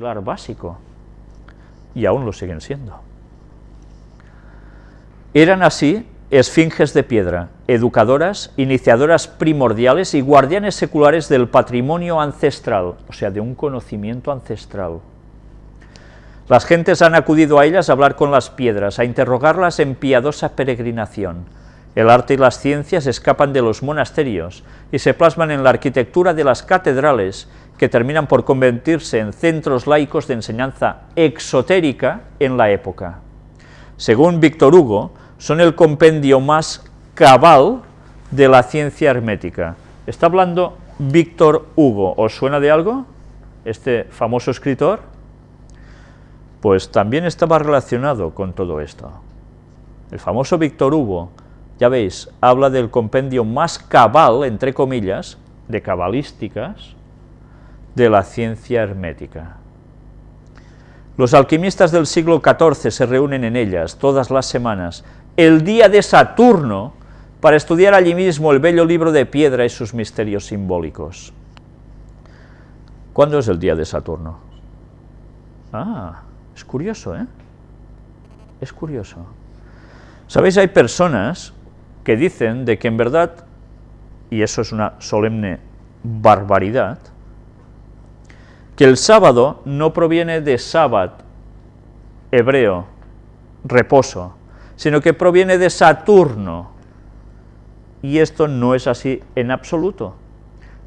básico, y aún lo siguen siendo. Eran así esfinges de piedra, educadoras, iniciadoras primordiales y guardianes seculares del patrimonio ancestral, o sea, de un conocimiento ancestral. Las gentes han acudido a ellas a hablar con las piedras, a interrogarlas en piadosa peregrinación. El arte y las ciencias escapan de los monasterios y se plasman en la arquitectura de las catedrales, que terminan por convertirse en centros laicos de enseñanza exotérica en la época. Según Víctor Hugo, son el compendio más cabal de la ciencia hermética. Está hablando Víctor Hugo, ¿os suena de algo? Este famoso escritor, pues también estaba relacionado con todo esto. El famoso Víctor Hugo, ya veis, habla del compendio más cabal, entre comillas, de cabalísticas, de la ciencia hermética. Los alquimistas del siglo XIV se reúnen en ellas todas las semanas el día de Saturno para estudiar allí mismo el bello libro de piedra y sus misterios simbólicos. ¿Cuándo es el día de Saturno? Ah, es curioso, ¿eh? Es curioso. ¿Sabéis? Hay personas que dicen de que en verdad, y eso es una solemne barbaridad, que el sábado no proviene de sábado hebreo, reposo, sino que proviene de Saturno. Y esto no es así en absoluto.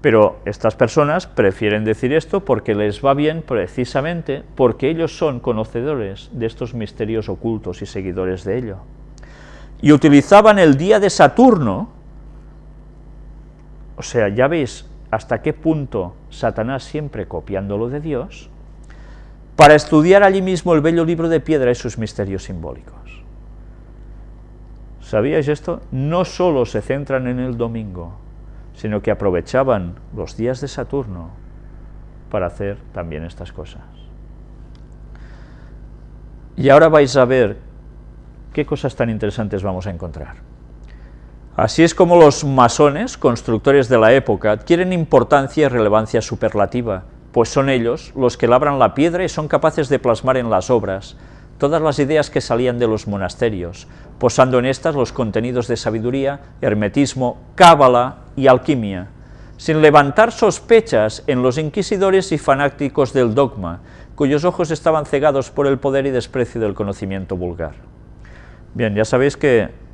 Pero estas personas prefieren decir esto porque les va bien precisamente porque ellos son conocedores de estos misterios ocultos y seguidores de ello. Y utilizaban el día de Saturno, o sea, ya veis hasta qué punto Satanás siempre copiándolo de Dios, para estudiar allí mismo el bello libro de piedra y sus misterios simbólicos. ¿Sabíais esto? No solo se centran en el domingo, sino que aprovechaban los días de Saturno para hacer también estas cosas. Y ahora vais a ver qué cosas tan interesantes vamos a encontrar. Así es como los masones, constructores de la época, adquieren importancia y relevancia superlativa, pues son ellos los que labran la piedra y son capaces de plasmar en las obras todas las ideas que salían de los monasterios, posando en estas los contenidos de sabiduría, hermetismo, cábala y alquimia, sin levantar sospechas en los inquisidores y fanáticos del dogma, cuyos ojos estaban cegados por el poder y desprecio del conocimiento vulgar. Bien, ya sabéis que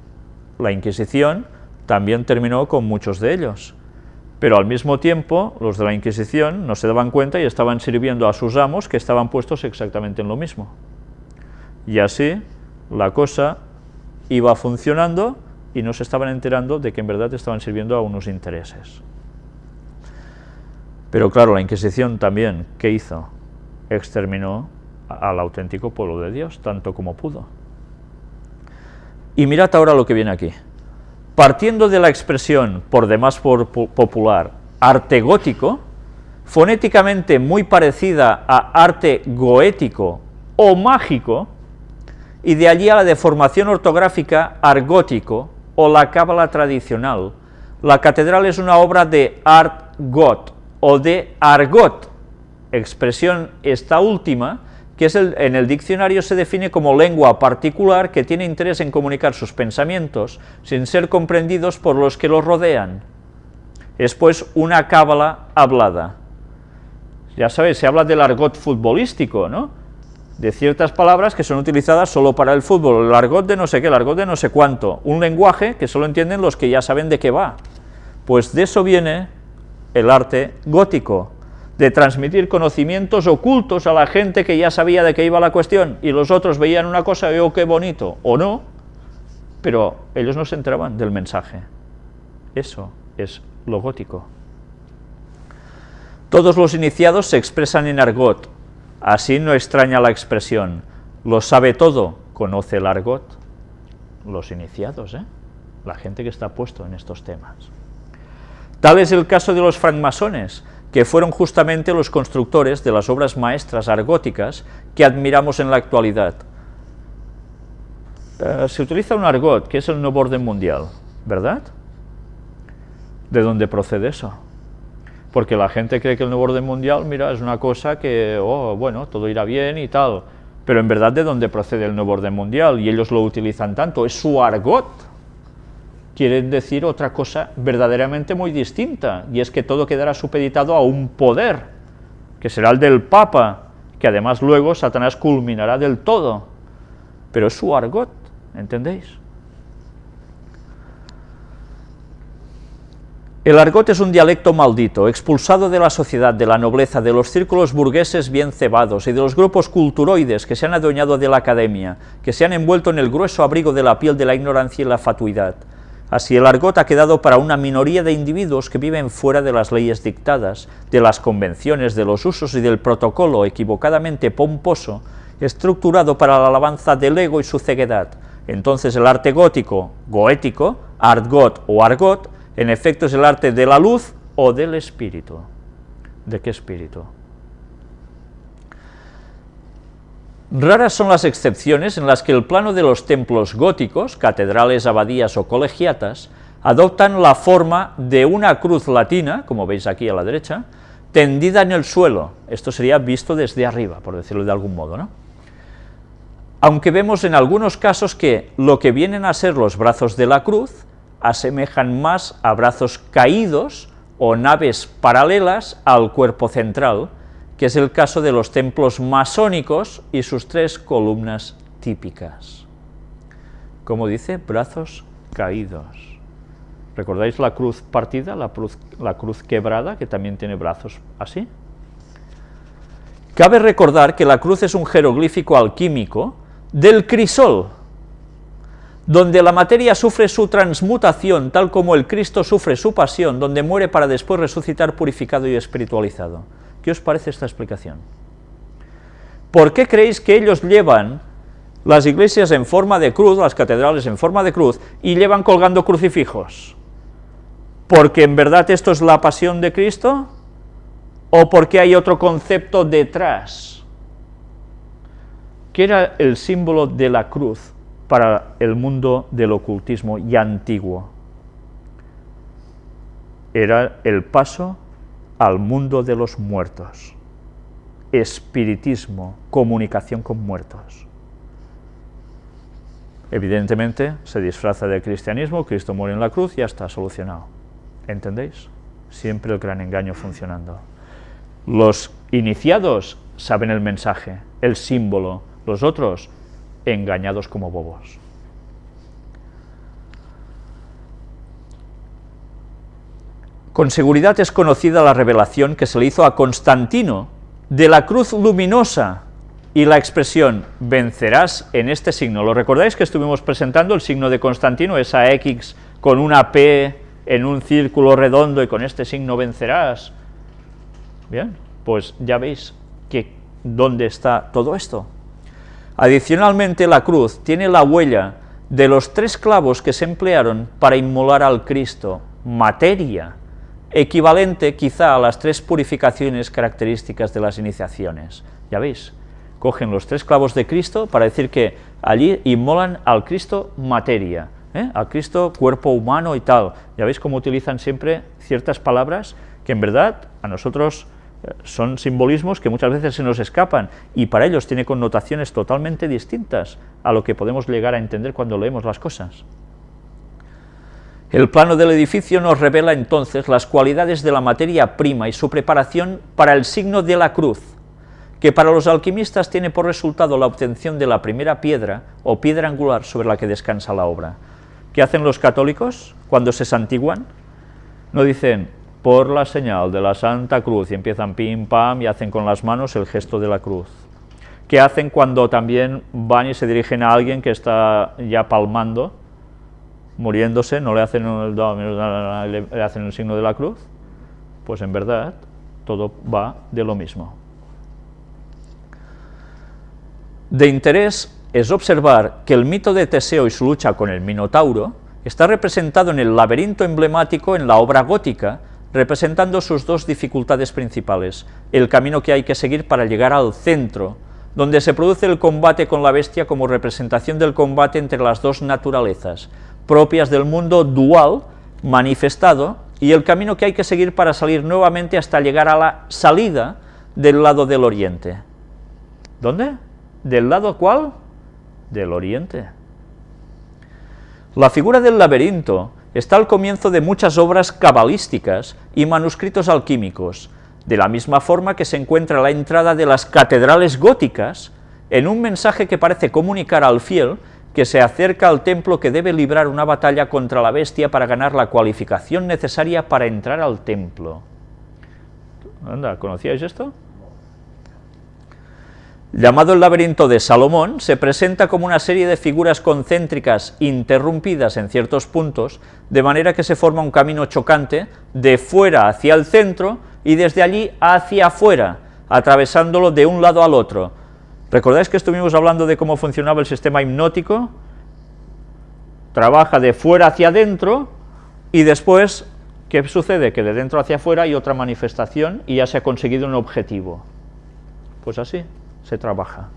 la Inquisición también terminó con muchos de ellos, pero al mismo tiempo los de la Inquisición no se daban cuenta y estaban sirviendo a sus amos que estaban puestos exactamente en lo mismo. Y así la cosa iba funcionando y no se estaban enterando de que en verdad estaban sirviendo a unos intereses. Pero claro, la Inquisición también, ¿qué hizo? Exterminó al auténtico pueblo de Dios, tanto como pudo. Y mirad ahora lo que viene aquí. Partiendo de la expresión, por demás popular, arte gótico, fonéticamente muy parecida a arte goético o mágico, y de allí a la deformación ortográfica argótico o la cábala tradicional. La catedral es una obra de art got o de argot, expresión esta última, que es en el diccionario se define como lengua particular que tiene interés en comunicar sus pensamientos sin ser comprendidos por los que los rodean. Es pues una cábala hablada. Ya sabéis, se habla del argot futbolístico, ¿no? de ciertas palabras que son utilizadas solo para el fútbol, el argot de no sé qué, el argot de no sé cuánto, un lenguaje que solo entienden los que ya saben de qué va. Pues de eso viene el arte gótico, de transmitir conocimientos ocultos a la gente que ya sabía de qué iba la cuestión, y los otros veían una cosa y oh, qué bonito, o no, pero ellos no se enteraban del mensaje. Eso es lo gótico. Todos los iniciados se expresan en argot, Así no extraña la expresión, lo sabe todo, conoce el argot. Los iniciados, ¿eh? la gente que está puesto en estos temas. Tal es el caso de los francmasones, que fueron justamente los constructores de las obras maestras argóticas que admiramos en la actualidad. Eh, se utiliza un argot, que es el nuevo orden mundial, ¿verdad? ¿De dónde procede eso? porque la gente cree que el nuevo orden mundial, mira, es una cosa que, oh, bueno, todo irá bien y tal, pero en verdad de dónde procede el nuevo orden mundial, y ellos lo utilizan tanto, es su argot, quieren decir otra cosa verdaderamente muy distinta, y es que todo quedará supeditado a un poder, que será el del Papa, que además luego Satanás culminará del todo, pero es su argot, ¿entendéis? El argot es un dialecto maldito, expulsado de la sociedad, de la nobleza, de los círculos burgueses bien cebados y de los grupos culturoides que se han adueñado de la academia, que se han envuelto en el grueso abrigo de la piel de la ignorancia y la fatuidad. Así el argot ha quedado para una minoría de individuos que viven fuera de las leyes dictadas, de las convenciones, de los usos y del protocolo equivocadamente pomposo, estructurado para la alabanza del ego y su ceguedad. Entonces el arte gótico, goético, argot o argot, en efecto es el arte de la luz o del espíritu. ¿De qué espíritu? Raras son las excepciones en las que el plano de los templos góticos, catedrales, abadías o colegiatas, adoptan la forma de una cruz latina, como veis aquí a la derecha, tendida en el suelo. Esto sería visto desde arriba, por decirlo de algún modo, ¿no? Aunque vemos en algunos casos que lo que vienen a ser los brazos de la cruz asemejan más a brazos caídos o naves paralelas al cuerpo central, que es el caso de los templos masónicos y sus tres columnas típicas. Como dice, brazos caídos. ¿Recordáis la cruz partida, la cruz, la cruz quebrada, que también tiene brazos así? Cabe recordar que la cruz es un jeroglífico alquímico del crisol, donde la materia sufre su transmutación, tal como el Cristo sufre su pasión, donde muere para después resucitar purificado y espiritualizado. ¿Qué os parece esta explicación? ¿Por qué creéis que ellos llevan las iglesias en forma de cruz, las catedrales en forma de cruz, y llevan colgando crucifijos? ¿Porque en verdad esto es la pasión de Cristo? ¿O porque hay otro concepto detrás? ¿Qué era el símbolo de la cruz? para el mundo del ocultismo y antiguo. Era el paso al mundo de los muertos, espiritismo, comunicación con muertos. Evidentemente se disfraza de cristianismo, Cristo muere en la cruz y ya está solucionado. ¿Entendéis? Siempre el gran engaño funcionando. Los iniciados saben el mensaje, el símbolo, los otros engañados como bobos. Con seguridad es conocida la revelación que se le hizo a Constantino de la cruz luminosa y la expresión vencerás en este signo. ¿Lo recordáis que estuvimos presentando el signo de Constantino, esa X con una P en un círculo redondo y con este signo vencerás? Bien, pues ya veis que dónde está todo esto. Adicionalmente, la cruz tiene la huella de los tres clavos que se emplearon para inmolar al Cristo, materia, equivalente quizá a las tres purificaciones características de las iniciaciones. Ya veis, cogen los tres clavos de Cristo para decir que allí inmolan al Cristo materia, ¿eh? al Cristo cuerpo humano y tal. Ya veis cómo utilizan siempre ciertas palabras que en verdad a nosotros son simbolismos que muchas veces se nos escapan y para ellos tiene connotaciones totalmente distintas a lo que podemos llegar a entender cuando leemos las cosas. El plano del edificio nos revela entonces las cualidades de la materia prima y su preparación para el signo de la cruz, que para los alquimistas tiene por resultado la obtención de la primera piedra o piedra angular sobre la que descansa la obra. ¿Qué hacen los católicos cuando se santiguan? No dicen, por la señal de la Santa Cruz, y empiezan pim, pam, y hacen con las manos el gesto de la cruz. ¿Qué hacen cuando también van y se dirigen a alguien que está ya palmando, muriéndose, no le hacen el, le hacen el signo de la cruz? Pues en verdad, todo va de lo mismo. De interés es observar que el mito de Teseo y su lucha con el Minotauro está representado en el laberinto emblemático en la obra gótica, representando sus dos dificultades principales, el camino que hay que seguir para llegar al centro, donde se produce el combate con la bestia como representación del combate entre las dos naturalezas, propias del mundo dual, manifestado, y el camino que hay que seguir para salir nuevamente hasta llegar a la salida del lado del oriente. ¿Dónde? ¿Del lado cuál? Del oriente. La figura del laberinto está al comienzo de muchas obras cabalísticas y manuscritos alquímicos, de la misma forma que se encuentra la entrada de las catedrales góticas en un mensaje que parece comunicar al fiel que se acerca al templo que debe librar una batalla contra la bestia para ganar la cualificación necesaria para entrar al templo. Anda, ¿conocíais esto? llamado el laberinto de Salomón, se presenta como una serie de figuras concéntricas interrumpidas en ciertos puntos, de manera que se forma un camino chocante de fuera hacia el centro y desde allí hacia afuera, atravesándolo de un lado al otro. ¿Recordáis que estuvimos hablando de cómo funcionaba el sistema hipnótico? Trabaja de fuera hacia adentro y después, ¿qué sucede? Que de dentro hacia afuera hay otra manifestación y ya se ha conseguido un objetivo. Pues así se trabaja.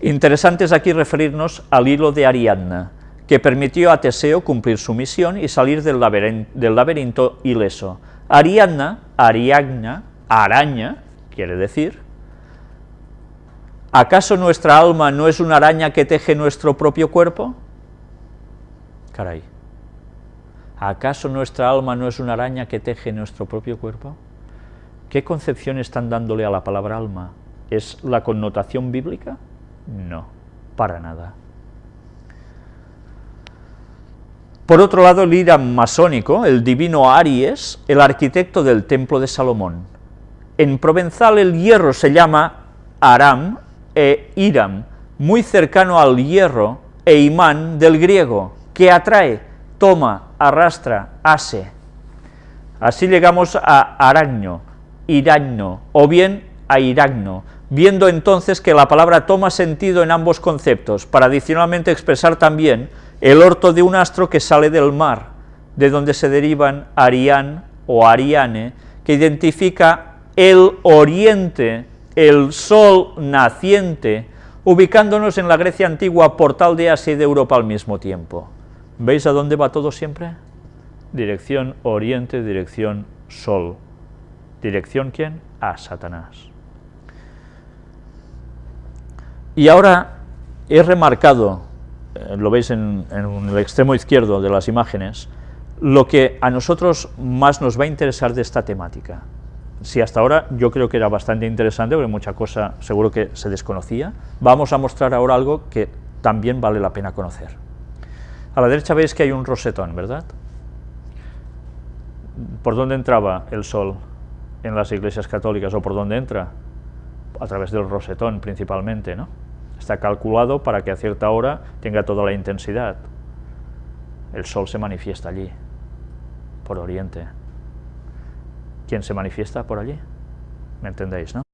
Interesante es aquí referirnos al hilo de Ariadna, que permitió a Teseo cumplir su misión y salir del laberinto, ileso. Ariadna, Ariadna, araña, quiere decir, ¿acaso nuestra alma no es una araña que teje nuestro propio cuerpo? Caray, ¿acaso nuestra alma no es una araña que teje nuestro propio cuerpo? ¿Qué concepción están dándole a la palabra alma? ¿Es la connotación bíblica? No, para nada. Por otro lado, el Iram masónico, el divino Aries, el arquitecto del templo de Salomón. En provenzal el hierro se llama Aram e Iram, muy cercano al hierro e imán del griego, que atrae, toma, arrastra, ase. Así llegamos a Aragno, Iragno, o bien a Iragno, viendo entonces que la palabra toma sentido en ambos conceptos, para adicionalmente expresar también el orto de un astro que sale del mar, de donde se derivan Arián o Ariane, que identifica el oriente, el sol naciente, ubicándonos en la Grecia antigua, portal de Asia y de Europa al mismo tiempo. ¿Veis a dónde va todo siempre? Dirección oriente, dirección sol. ¿Dirección quién? A Satanás. Y ahora he remarcado, eh, lo veis en, el extremo izquierdo de las imágenes, lo que a nosotros más nos va a interesar de esta temática. Si hasta ahora yo creo que era bastante interesante, porque mucha cosa seguro que se desconocía, vamos a mostrar ahora algo que también vale la pena conocer. A la derecha veis que hay un rosetón, ¿verdad? ¿Por dónde entraba el sol? en las iglesias católicas o por dónde entra, a través del rosetón principalmente, ¿no? Está calculado para que a cierta hora tenga toda la intensidad. El sol se manifiesta allí, por oriente. ¿Quién se manifiesta por allí? ¿Me entendéis, no?